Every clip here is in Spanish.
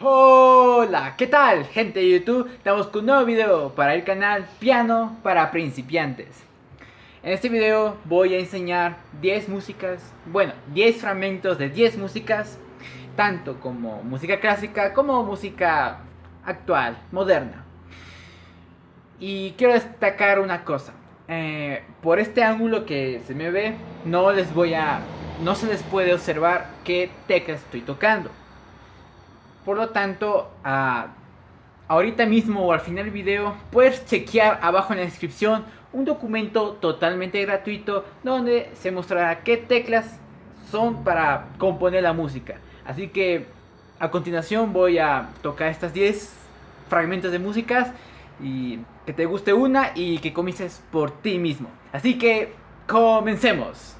Hola, ¿qué tal gente de YouTube? Estamos con un nuevo video para el canal Piano para Principiantes. En este video voy a enseñar 10 músicas, bueno, 10 fragmentos de 10 músicas Tanto como música clásica como música actual, moderna. Y quiero destacar una cosa eh, Por este ángulo que se me ve, no les voy a... No se les puede observar qué teclas estoy tocando por lo tanto, ahorita mismo o al final del video puedes chequear abajo en la descripción un documento totalmente gratuito donde se mostrará qué teclas son para componer la música. Así que a continuación voy a tocar estas 10 fragmentos de músicas y que te guste una y que comiences por ti mismo. Así que comencemos.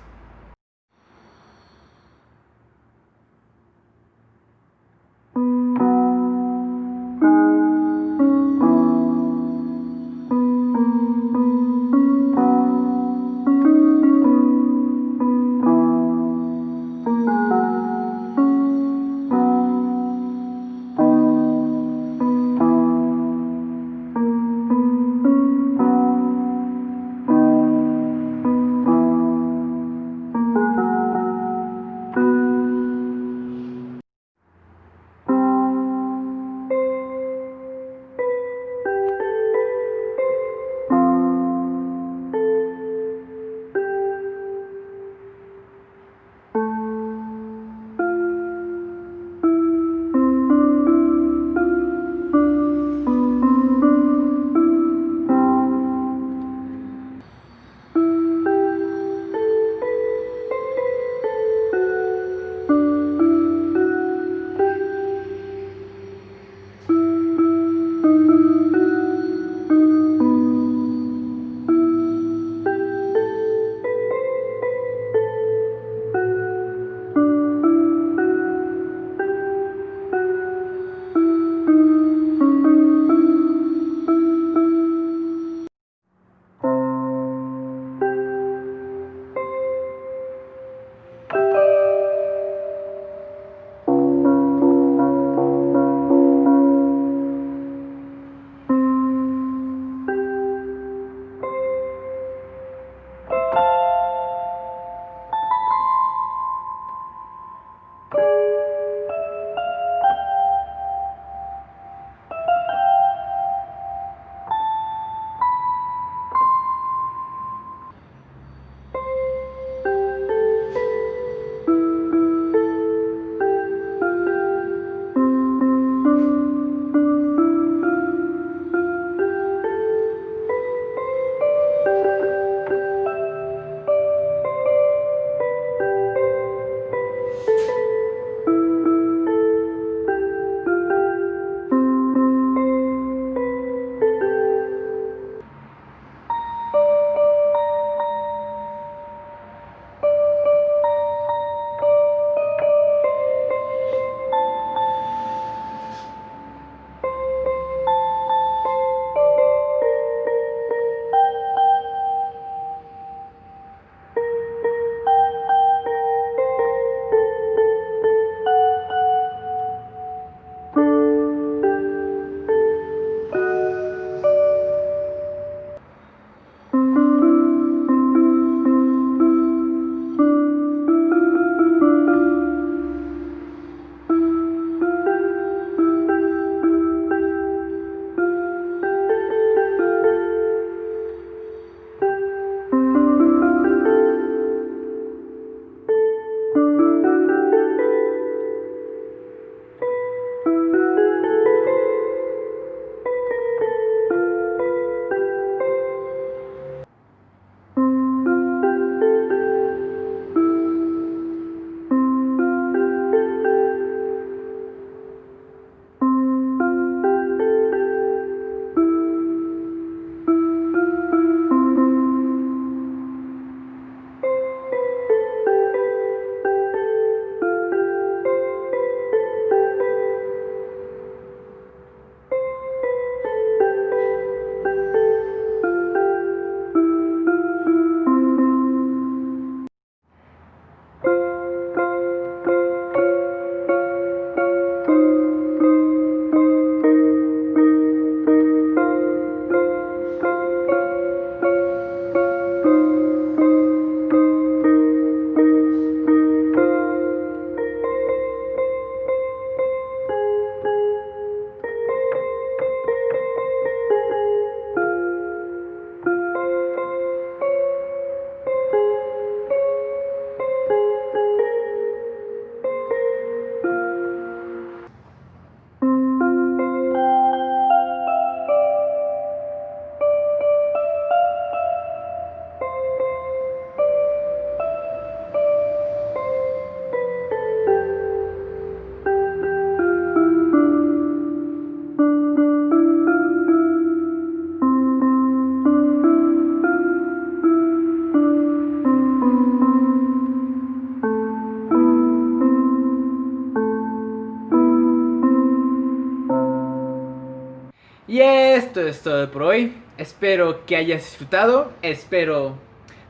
Y esto es todo por hoy. Espero que hayas disfrutado. Espero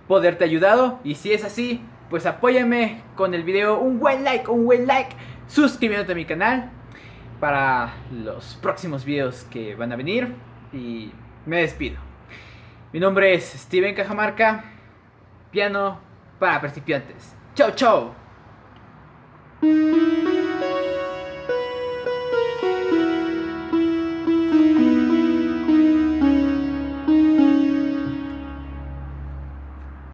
poderte ayudado. Y si es así, pues apóyame con el video. Un buen like, un buen like. Suscribiéndote a mi canal. Para los próximos videos que van a venir. Y me despido. Mi nombre es Steven Cajamarca. Piano para principiantes. Chao, chao.